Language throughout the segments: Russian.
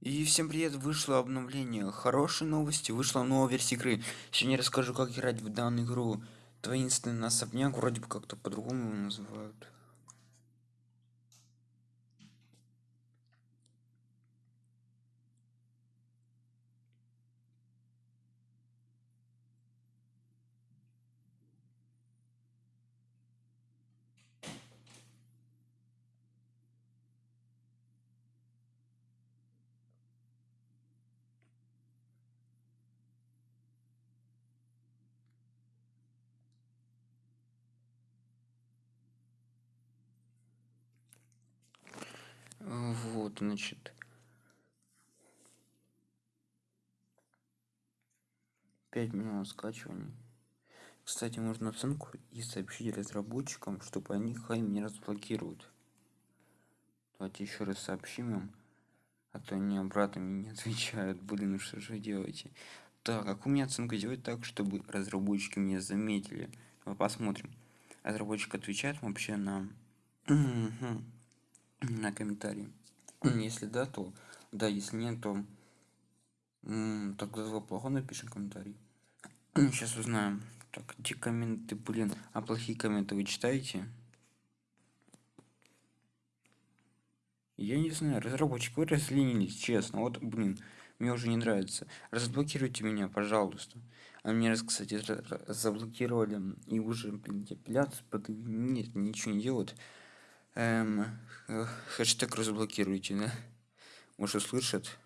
И всем привет, вышло обновление. Хорошие новости, вышла новая версия игры. Сегодня расскажу, как играть в данную игру. Таинственный особняк, вроде бы как-то по-другому его называют. Вот, значит. Пять минут скачивания. Кстати, можно оценку и сообщить разработчикам, чтобы они хай не разблокируют. Давайте еще раз сообщим им. А то они обратно мне не отвечают. Блин, что же делаете? Так, как у меня оценка делать так, чтобы разработчики меня заметили? Посмотрим. Разработчик отвечает вообще на на комментарии. Если да, то да, если нет, то тогда два плохо напишем комментарий. Сейчас узнаем. Так, эти комменты, блин, а плохие комменты вы читаете? Я не знаю, разработчик, вы разленились, честно. Вот, блин, мне уже не нравится. Разблокируйте меня, пожалуйста. А мне раз, кстати, заблокировали и уже, блин, апелляцию под... Нет, ничего не делают. Эм, хэштег разблокируйте, да? Может, слышат?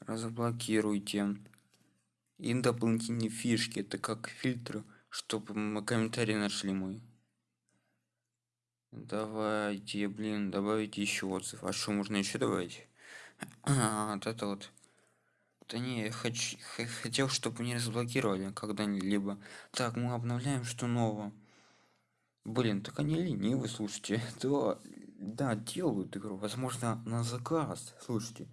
Разблокируйте. И дополнительные фишки, это как фильтр, чтобы мы комментарий нашли мой. Давайте, блин, добавить еще отзыв. А что можно еще добавить? А, вот это вот. Да не, я хочу, хотел, чтобы не разблокировали когда-либо. Так, мы обновляем, что нового. Блин, так они ленивы, слушайте. Да, да, делают игру, возможно, на заказ. Слушайте,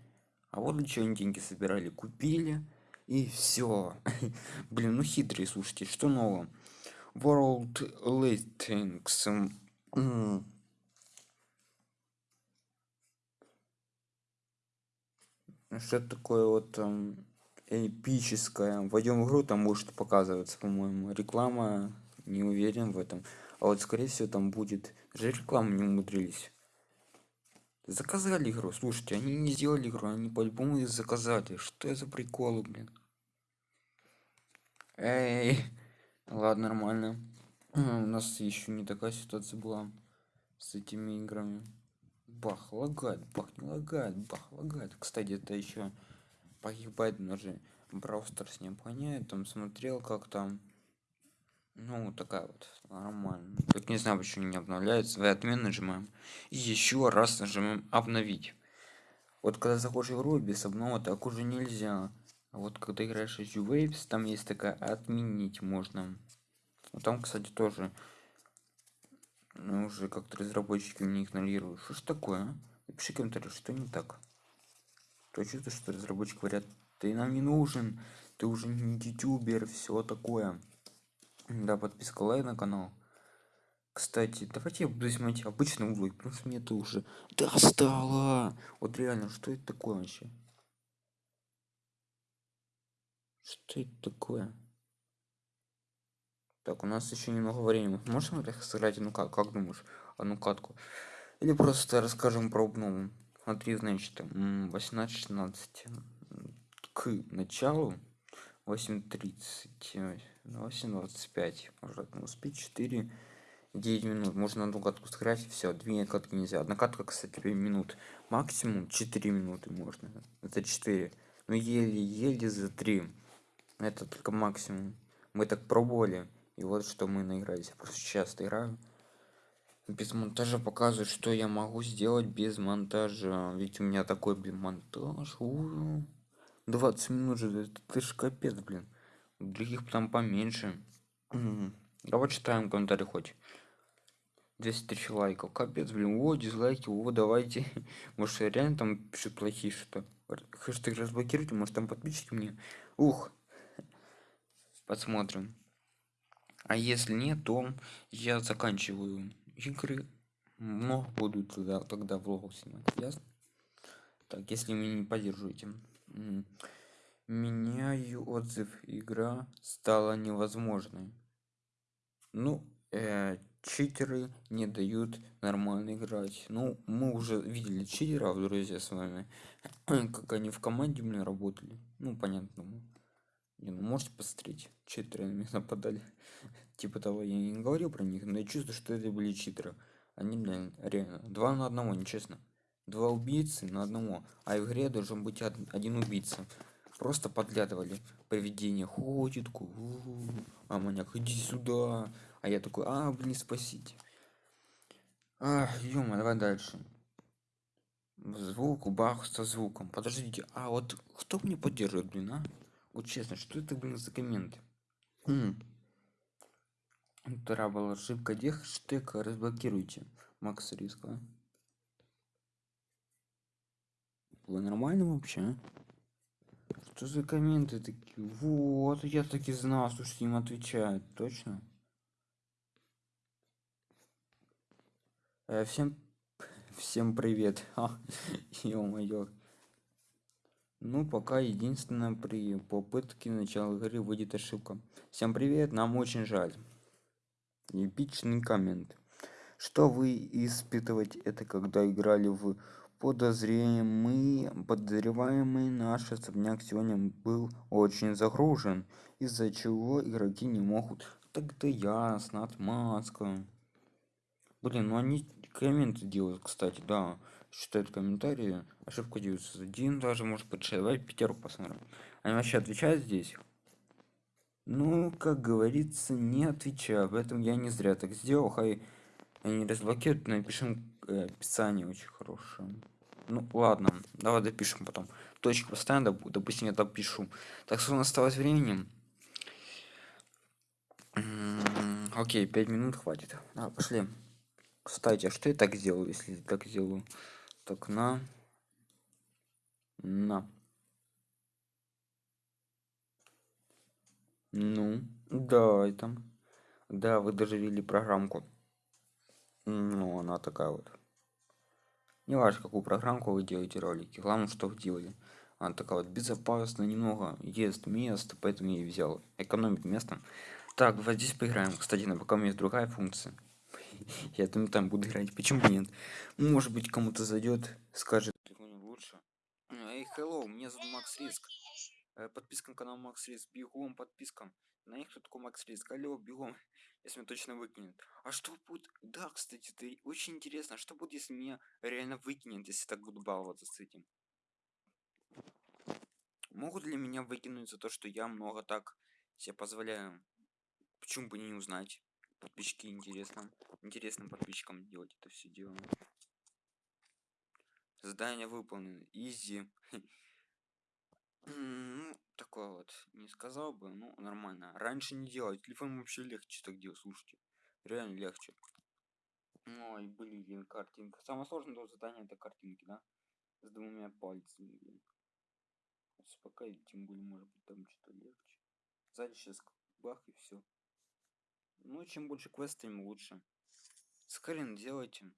а вот для чего они деньги собирали. Купили, и все. Блин, ну хитрые, слушайте, что нового? World Listings. Что такое вот там эпическое. Войдем в игру там может показываться по-моему. Реклама не уверен в этом. А вот скорее всего там будет же рекламу не умудрились. Заказали игру. Слушайте они не сделали игру они по-любому их заказали. Что это за приколы блин? Эй ладно нормально. У нас еще не такая ситуация была с этими играми бах лагает бах не лагает бах лагает кстати это еще погибает даже с ним гоняет там смотрел как там ну такая вот нормально так не знаю почему не обновляется. В отмен нажимаем и еще раз нажимаем обновить вот когда заходишь в игру без обнова так уже нельзя. А вот когда играешь в waves там есть такая отменить можно. Вот там кстати тоже ну, уже как-то разработчики меня игнорируют. Что ж такое, а? Напиши комментарий, что не так. То чувство, что разработчики говорят, ты нам не нужен, ты уже не ютубер, все такое. Да, подписка лайк на канал. Кстати, давайте я буду снимать обычный углы, потому что мне это уже достало. Вот реально, что это такое вообще? Что это такое? Так, у нас еще немного времени. Можем сыграть, ну как, как думаешь, одну катку? Или просто расскажем про обнову? Смотри, значит, 18-16 к началу 8.30 8.25 можно успеть 4 9 минут. Можно одну катку сыграть? Все две катки нельзя. Одна катка кстати 5 минут. Максимум 4 минуты можно. Это 4 но еле-еле за 3 это только максимум. Мы так пробовали и вот что мы наигрались. Я просто часто играю. Без монтажа показывает что я могу сделать без монтажа. Ведь у меня такой блин монтаж. 20 минут же это ж капец блин. У других там поменьше. Давай читаем комментарий хоть. 200 тысяч лайков. Капец блин. О дизлайки. О давайте. Может реально там пишут плохие что хэштег разблокируйте может там подписчики мне? Ух. Посмотрим А если нет, то я заканчиваю игры. Но буду тогда, тогда влог снимать. Ясно? Так, если меня не поддерживаете. Меняю отзыв. Игра стала невозможной. Ну, э, читеры не дают нормально играть. Ну, мы уже видели читеров, друзья, с вами. как они в команде меня работали. Ну, понятно. Не, ну можете посмотреть. Читеры на меня нападали. типа того, я не говорил про них, но я чувствую, что это были читеры. Они, блин, реально. Два на одного, нечестно. Два убийцы на одного. А в игре должен быть один убийца. Просто подглядывали. Привидение ходит, а маньяк, иди сюда. А я такой, а, блин, спасите. А, ё давай дальше. Звук, бах со звуком. Подождите, а вот кто мне поддерживает, блин, а? Вот честно, что это, блин, за комменты? Вторая была ошибка. Где хэштег разблокируйте? Макс Риска. Было нормально вообще? Что за комменты такие? Вот, я таки знал, что им отвечают. Точно? Э, всем всем привет. Ё-моё. Ну, пока единственное при попытке начала игры выйдет ошибка. Всем привет, нам очень жаль. Эпичный коммент. Что вы испытываете это, когда играли в подозреваемый, подозреваемый наш особняк сегодня был очень загружен, из-за чего игроки не могут. Так-то ясно, отмазка. Блин, ну они комменты делают, кстати, да читают комментарии ошибку 901 даже может давай пятерку посмотрим. Они вообще отвечают здесь? Ну как говорится не отвечаю об этом я не зря так сделал хай они разблокируют напишем э, описание очень хорошее. Ну ладно давай допишем потом. Точку поставим допустим я допишу. Так что у нас осталось времени. Окей 5 минут хватит. А, пошли. Кстати а что я так сделал если так сделаю так на. На ну да это. Да вы даже ввели программку. Ну она такая вот. Не важно какую программку вы делаете ролики. Главное что вы делали. Она такая вот безопасно немного ест место поэтому я и взял. Экономит место. Так вот здесь поиграем. Кстати на пока у меня есть другая функция я там там буду играть. Почему нет? Может быть кому-то зайдет скажет лучше эй hello меня зовут макс риск. Э, подписка на канал макс риск. Бегом подписка на них кто такой макс риск. Алло бегом. Если меня точно выкинет. А что будет? Да кстати ты очень интересно. Что будет если меня реально выкинет если так буду баловаться с этим? Могут ли меня выкинуть за то что я много так себе позволяю? Почему бы не узнать подписчики интересно интересным подписчикам делать это все дело. Задание выполнено. Изи. Ну такое вот. Не сказал бы ну нормально. Раньше не делать телефон вообще легче так делать слушайте. Реально легче. Ой блин картинка самое сложное задание это картинки да? С двумя пальцами блин. успокоить тем более может быть там что-то легче. Сзади сейчас бах и все ну, чем больше квест, тем лучше. Скрин делайте.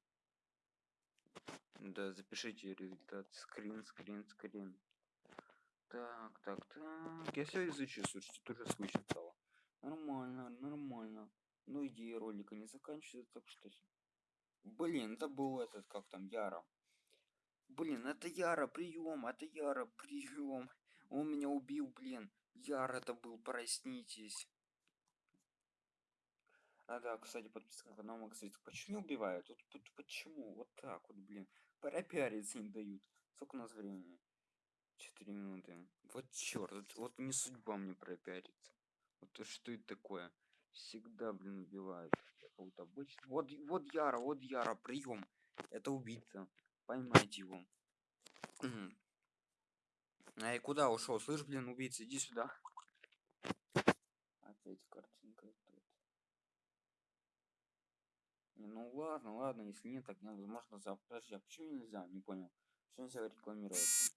Да, запишите результат. Скрин, скрин, скрин. Так, так, так. Я все изучу, слушайте, тоже слышно стало. Нормально, нормально. Ну, идея ролика не заканчивается, так что... Блин, это был этот, как там, Яра. Блин, это Яра, прием, это Яра, прием. Он меня убил, блин. Яра это был, проснитесь. А да, кстати, подписка на канал Макс Почему не убивают? Вот, вот почему? Вот так вот, блин. Пропиариться не дают. Сколько у нас времени? Четыре минуты. Вот черт, вот, вот не судьба мне пропиариться. Вот что это такое? Всегда, блин, убивают. Вот обычно. Вот, вот Яра, вот Яра, прием. Это убийца. Поймайте его. Эй, куда ушел? Слышь, блин, убийца, иди сюда. Опять картинка. Ну ладно, ладно, если нет, так невозможно за... Подожди, а почему нельзя? Не понял. Что нельзя рекламироваться?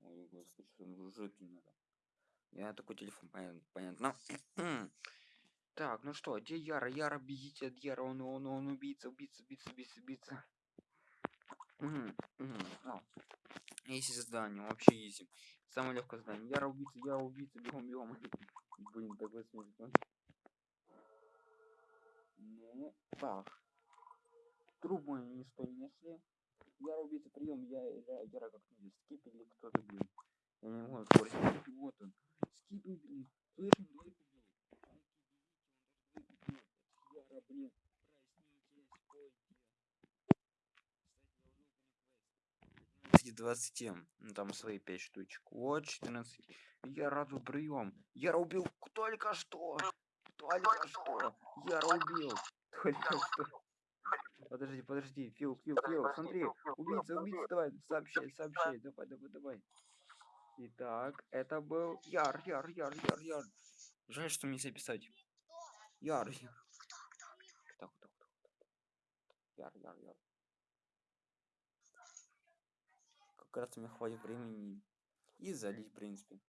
Ой, господи, что жить не надо. Я такой телефон, понятно. понятно. Так, ну что, где Яра? Яра, бегите от Яра, он, он, он убийца, убийца, убийца, убийца, убийца. Мгм, а. Изи задание, вообще изи. Самое легкое задание. Яра убийца, Яра убийца, бегом, бегом. Блин, такой смешно. Ну, так. Труп мой ничто не нашли. Яра убийца, прием, я, я, Яра как-нибудь скип или кто-то, блин. Я не могу отворить. Вот он. Скип, блин. Слышим, двойку бил. Яра, блин. Проснитесь, пойте. Кстати, 20 м. Ну, там свои 5 штучек. Вот 14. Я раду прием. Яра убил только что. Только что. Яра убил. Только что. Подожди, подожди. Фил, Фил, Фил, смотри. Убийца, убийца, давай, сообщай, сообщай. Давай, давай, давай. Итак, это был Яр, Яр, Яр, Яр, Яр. Жаль, что мне записать. Яр, Яр. Так, так, так. Яр, Яр, Яр. Как раз мне хватит времени и залить, в принципе.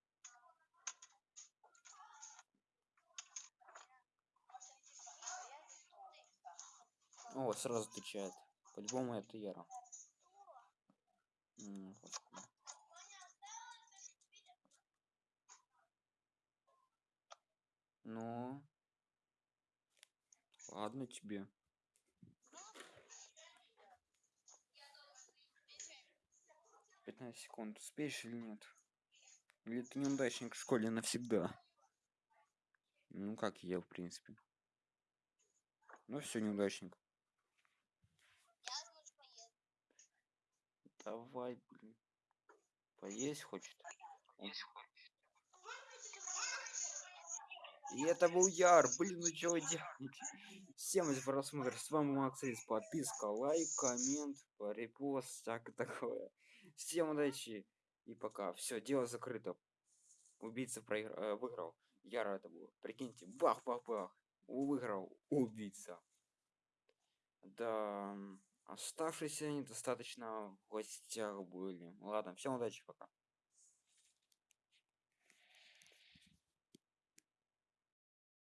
О, сразу отвечает. По-любому это Яра. М. Ну. Ладно тебе. Пятнадцать секунд. Успеешь или нет? Или ты неудачник в школе навсегда? Ну, как я, в принципе. Ну, все, неудачник. Давай, блин. Поесть хочет. И это был Яр, блин, ну чего вы делаете? Всем за просмотр, с вами Максис, подписка, лайк, коммент, репост, всякое такое. Всем удачи и пока. Все, дело закрыто. Убийца проигр... э, выиграл. Яра это был. Прикиньте, бах-бах-бах. Выиграл убийца. Да, оставшиеся недостаточно в гостях были. Ладно, всем удачи, пока.